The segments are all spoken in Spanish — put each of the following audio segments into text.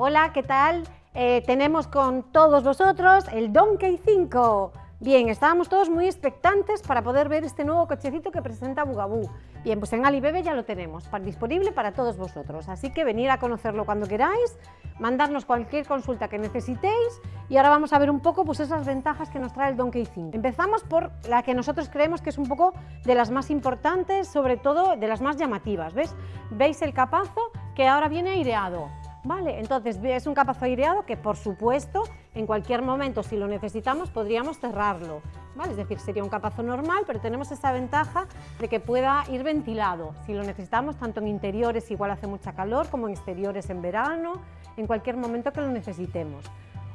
Hola, ¿qué tal? Eh, tenemos con todos vosotros el Donkey 5. Bien, estábamos todos muy expectantes para poder ver este nuevo cochecito que presenta Bugaboo. Bien, pues en Alibebe ya lo tenemos, disponible para todos vosotros, así que venir a conocerlo cuando queráis, mandarnos cualquier consulta que necesitéis y ahora vamos a ver un poco pues, esas ventajas que nos trae el Donkey 5. Empezamos por la que nosotros creemos que es un poco de las más importantes, sobre todo de las más llamativas, ¿ves? ¿Veis el capazo que ahora viene aireado? Vale, entonces es un capazo aireado que por supuesto en cualquier momento si lo necesitamos podríamos cerrarlo, ¿vale? es decir, sería un capazo normal pero tenemos esa ventaja de que pueda ir ventilado si lo necesitamos tanto en interiores igual hace mucha calor como en exteriores en verano, en cualquier momento que lo necesitemos.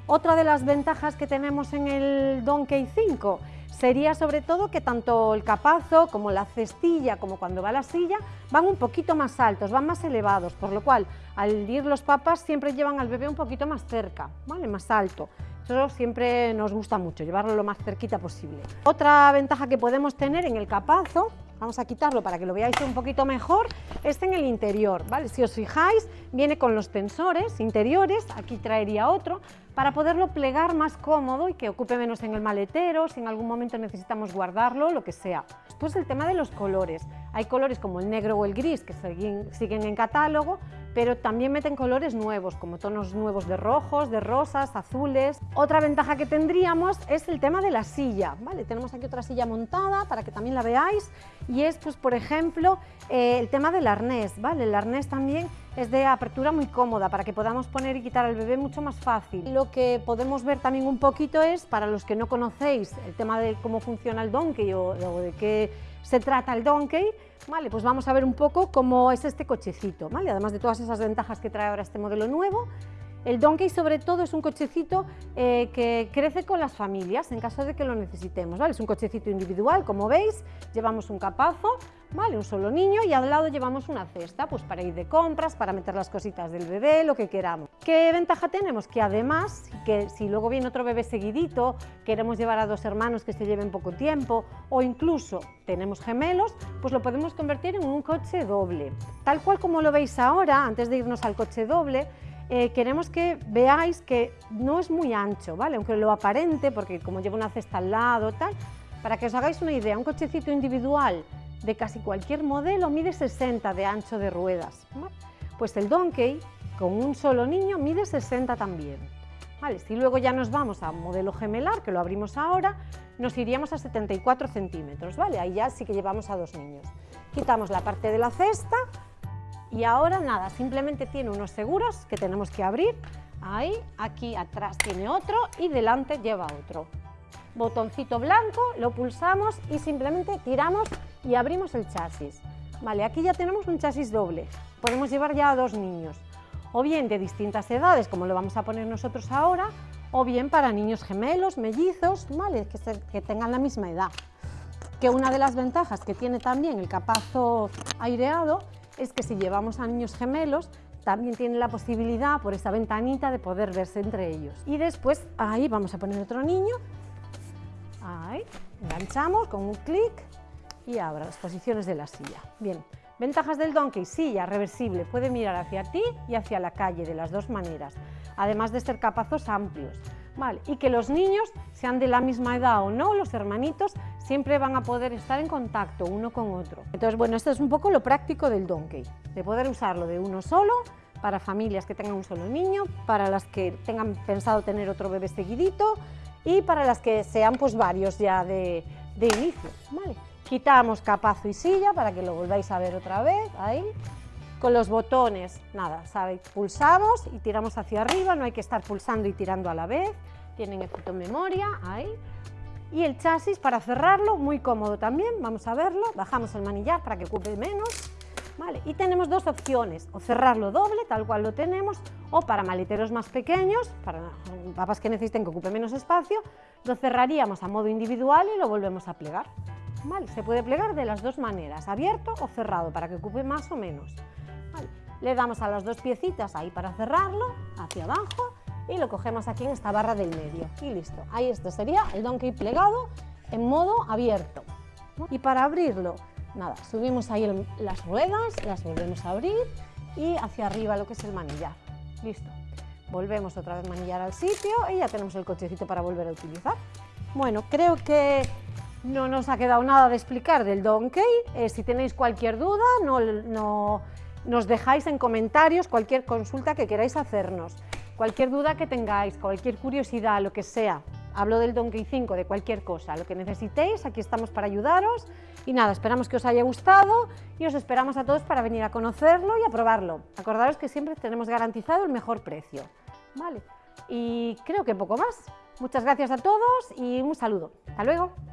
Otra de las ventajas que tenemos en el Donkey 5 sería sobre todo que tanto el capazo como la cestilla, como cuando va la silla, van un poquito más altos, van más elevados, por lo cual al ir los papás siempre llevan al bebé un poquito más cerca, ¿vale? más alto. Eso siempre nos gusta mucho, llevarlo lo más cerquita posible. Otra ventaja que podemos tener en el capazo, vamos a quitarlo para que lo veáis un poquito mejor, es en el interior, ¿vale? Si os fijáis, viene con los tensores interiores, aquí traería otro, para poderlo plegar más cómodo y que ocupe menos en el maletero, si en algún momento necesitamos guardarlo, lo que sea. Después el tema de los colores. Hay colores como el negro o el gris que siguen en catálogo, pero también meten colores nuevos, como tonos nuevos de rojos, de rosas, azules. Otra ventaja que tendríamos es el tema de la silla, ¿vale? Tenemos aquí otra silla montada para que también la veáis y es, pues, por ejemplo, eh, el tema del arnés, ¿vale? El arnés también es de apertura muy cómoda para que podamos poner y quitar al bebé mucho más fácil. Lo que podemos ver también un poquito es, para los que no conocéis el tema de cómo funciona el donkey o, o de qué se trata el donkey, vale, pues vamos a ver un poco cómo es este cochecito, ¿vale? además de todas esas ventajas que trae ahora este modelo nuevo, el Donkey sobre todo es un cochecito eh, que crece con las familias en caso de que lo necesitemos. ¿vale? Es un cochecito individual, como veis, llevamos un capazo, ¿vale? un solo niño y al lado llevamos una cesta pues para ir de compras, para meter las cositas del bebé, lo que queramos. ¿Qué ventaja tenemos? Que además, que si luego viene otro bebé seguidito, queremos llevar a dos hermanos que se lleven poco tiempo o incluso tenemos gemelos, pues lo podemos convertir en un coche doble. Tal cual como lo veis ahora, antes de irnos al coche doble, eh, queremos que veáis que no es muy ancho, ¿vale? aunque lo aparente, porque como lleva una cesta al lado, tal, para que os hagáis una idea, un cochecito individual de casi cualquier modelo mide 60 de ancho de ruedas, pues el Donkey con un solo niño mide 60 también. ¿vale? Si luego ya nos vamos a modelo gemelar, que lo abrimos ahora, nos iríamos a 74 centímetros, ¿vale? ahí ya sí que llevamos a dos niños. Quitamos la parte de la cesta, y ahora nada, simplemente tiene unos seguros que tenemos que abrir. Ahí, aquí atrás tiene otro y delante lleva otro. Botoncito blanco, lo pulsamos y simplemente tiramos y abrimos el chasis. Vale, aquí ya tenemos un chasis doble. Podemos llevar ya a dos niños. O bien de distintas edades, como lo vamos a poner nosotros ahora, o bien para niños gemelos, mellizos, ¿vale? que, que tengan la misma edad. Que una de las ventajas que tiene también el capazo aireado es que si llevamos a niños gemelos, también tiene la posibilidad por esa ventanita de poder verse entre ellos. Y después ahí vamos a poner otro niño, ahí, enganchamos con un clic y abra las posiciones de la silla. Bien, ventajas del Donkey, silla reversible, puede mirar hacia ti y hacia la calle de las dos maneras, además de ser capazos amplios. Vale, y que los niños, sean de la misma edad o no, los hermanitos, siempre van a poder estar en contacto uno con otro. Entonces, bueno, esto es un poco lo práctico del Donkey, de poder usarlo de uno solo, para familias que tengan un solo niño, para las que tengan pensado tener otro bebé seguidito y para las que sean pues varios ya de, de inicio. Vale. Quitamos capazo y silla para que lo volváis a ver otra vez, ahí. Con los botones, nada, ¿sabéis? Pulsamos y tiramos hacia arriba, no hay que estar pulsando y tirando a la vez. Tienen efecto memoria, ahí. Y el chasis para cerrarlo, muy cómodo también, vamos a verlo. Bajamos el manillar para que ocupe menos. Vale, y tenemos dos opciones, o cerrarlo doble, tal cual lo tenemos, o para maleteros más pequeños, para papas que necesiten que ocupe menos espacio, lo cerraríamos a modo individual y lo volvemos a plegar. Vale, se puede plegar de las dos maneras, abierto o cerrado, para que ocupe más o menos. Le damos a las dos piecitas ahí para cerrarlo, hacia abajo, y lo cogemos aquí en esta barra del medio. Y listo. Ahí este sería el donkey plegado en modo abierto. Y para abrirlo, nada, subimos ahí las ruedas, las volvemos a abrir y hacia arriba lo que es el manillar. Listo. volvemos otra vez manillar al sitio y ya tenemos el cochecito para volver a utilizar. Bueno, creo que no nos ha quedado nada de explicar del Donkey. Eh, si tenéis cualquier duda, no, nos dejáis en comentarios cualquier consulta que queráis hacernos. Cualquier duda que tengáis, cualquier curiosidad, lo que sea. Hablo del Donkey 5, de cualquier cosa, lo que necesitéis, aquí estamos para ayudaros. Y nada, esperamos que os haya gustado y os esperamos a todos para venir a conocerlo y a probarlo. Acordaros que siempre tenemos garantizado el mejor precio. Vale, y creo que poco más. Muchas gracias a todos y un saludo. Hasta luego.